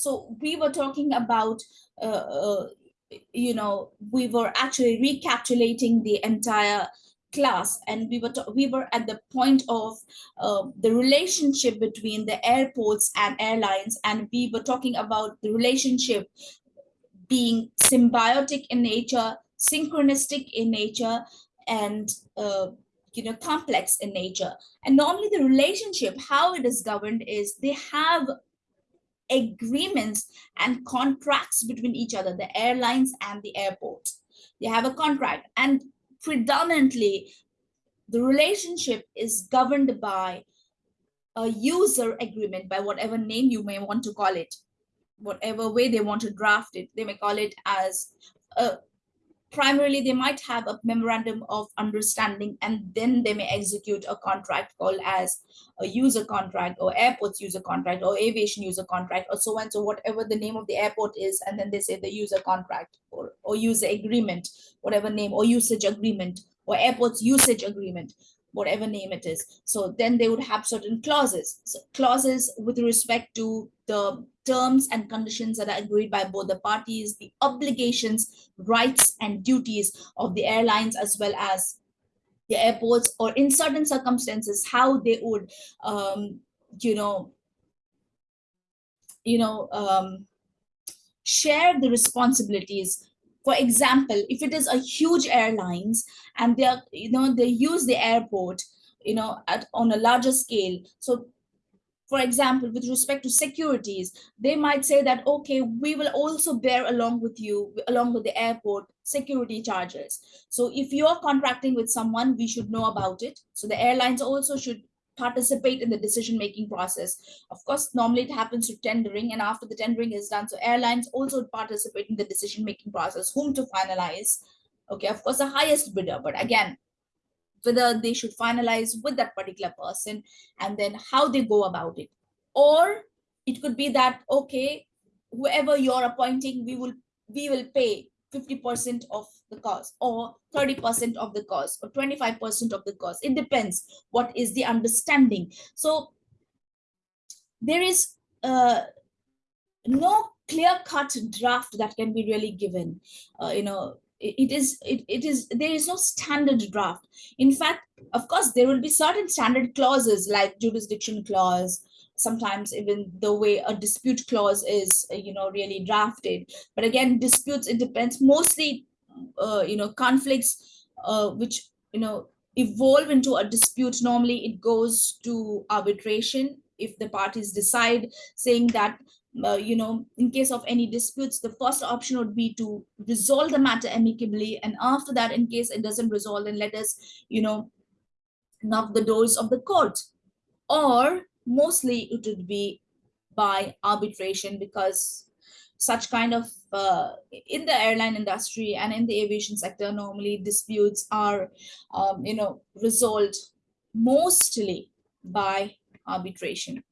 So we were talking about, uh, uh, you know, we were actually recapitulating the entire class and we were we were at the point of uh, the relationship between the airports and airlines and we were talking about the relationship being symbiotic in nature synchronistic in nature and uh, you know complex in nature. And normally the relationship how it is governed is they have agreements and contracts between each other the airlines and the airport. They have a contract and predominantly the relationship is governed by a user agreement by whatever name you may want to call it. Whatever way they want to draft it they may call it as a primarily they might have a memorandum of understanding and then they may execute a contract called as a user contract or airports user contract or aviation user contract or so on. So whatever the name of the airport is and then they say the user contract or, or user agreement whatever name or usage agreement or airports usage agreement whatever name it is. So then they would have certain clauses, so clauses with respect to the terms and conditions that are agreed by both the parties, the obligations, rights and duties of the airlines as well as the airports or in certain circumstances, how they would, um, you know, you know, um, share the responsibilities for example if it is a huge airlines and they are you know they use the airport you know at on a larger scale. So for example with respect to securities they might say that okay we will also bear along with you along with the airport security charges. So if you're contracting with someone we should know about it. So the airlines also should participate in the decision making process. Of course, normally it happens to tendering and after the tendering is done, so airlines also participate in the decision making process, whom to finalize. Okay, of course, the highest bidder, but again, whether they should finalize with that particular person and then how they go about it. Or it could be that, okay, whoever you're appointing, we will we will pay 50% of the cost or 30% of the cost or 25% of the cost. It depends what is the understanding. So there is uh, no clear-cut draft that can be really given. Uh, you know, it, it is it, it is there is no standard draft. In fact, of course, there will be certain standard clauses like jurisdiction clause, sometimes even the way a dispute clause is uh, you know really drafted. But again disputes it depends. Mostly uh, you know conflicts uh, which you know evolve into a dispute. Normally it goes to arbitration if the parties decide saying that uh, you know in case of any disputes the first option would be to resolve the matter amicably. And after that in case it doesn't resolve then let us you know knock the doors of the court. Or mostly it would be by arbitration because such kind of uh, in the airline industry and in the aviation sector normally disputes are um, you know resolved mostly by arbitration.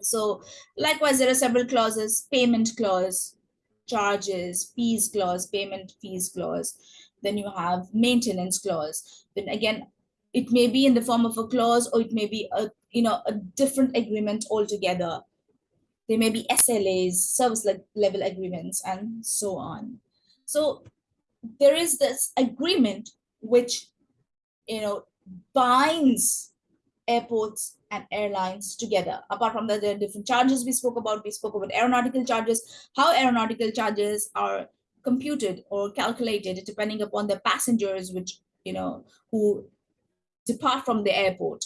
So likewise there are several clauses payment clause charges fees clause payment fees clause. Then you have maintenance clause. Then again it may be in the form of a clause or it may be a you know a different agreement altogether there may be SLAs, service level agreements, and so on. So there is this agreement which, you know, binds airports and airlines together. Apart from that, there are different charges we spoke about. We spoke about aeronautical charges, how aeronautical charges are computed or calculated depending upon the passengers which, you know, who depart from the airport,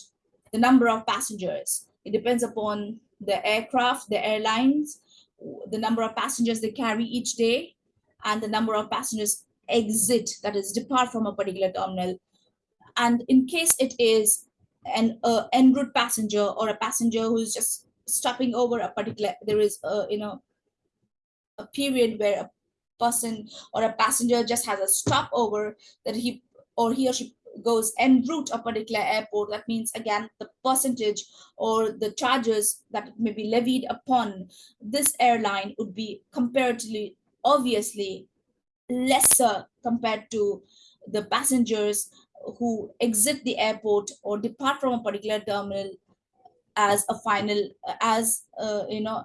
the number of passengers. It depends upon the aircraft, the airlines, the number of passengers they carry each day, and the number of passengers exit, that is depart from a particular terminal. And in case it is an uh, en route passenger or a passenger who's just stopping over a particular, there is a, you know, a period where a person or a passenger just has a stopover that he or he or she goes en route a particular airport, that means again the percentage or the charges that may be levied upon this airline would be comparatively obviously lesser compared to the passengers who exit the airport or depart from a particular terminal as a final as uh, you know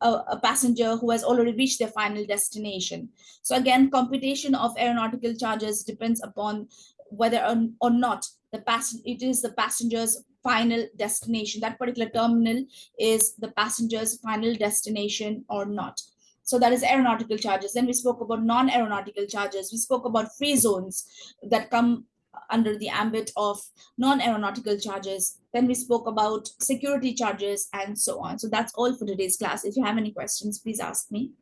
a, a passenger who has already reached their final destination. So again, computation of aeronautical charges depends upon whether or, or not the passen it is the passenger's final destination. That particular terminal is the passenger's final destination or not. So that is aeronautical charges. Then we spoke about non-aeronautical charges. We spoke about free zones that come under the ambit of non-aeronautical charges. Then we spoke about security charges and so on. So that's all for today's class. If you have any questions, please ask me.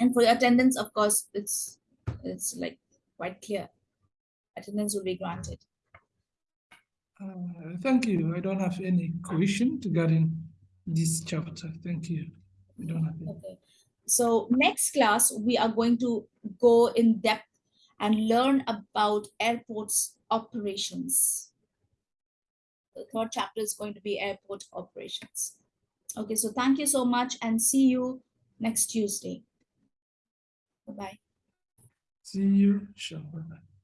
And for your attendance, of course, it's it's like quite clear. Attendance will be granted. Uh, thank you. I don't have any question regarding this chapter. Thank you. We don't have any. Okay. So next class, we are going to go in depth and learn about airports operations. The third chapter is going to be airport operations. Okay, so thank you so much and see you next Tuesday. Bye-bye. See you. Sure. Bye-bye.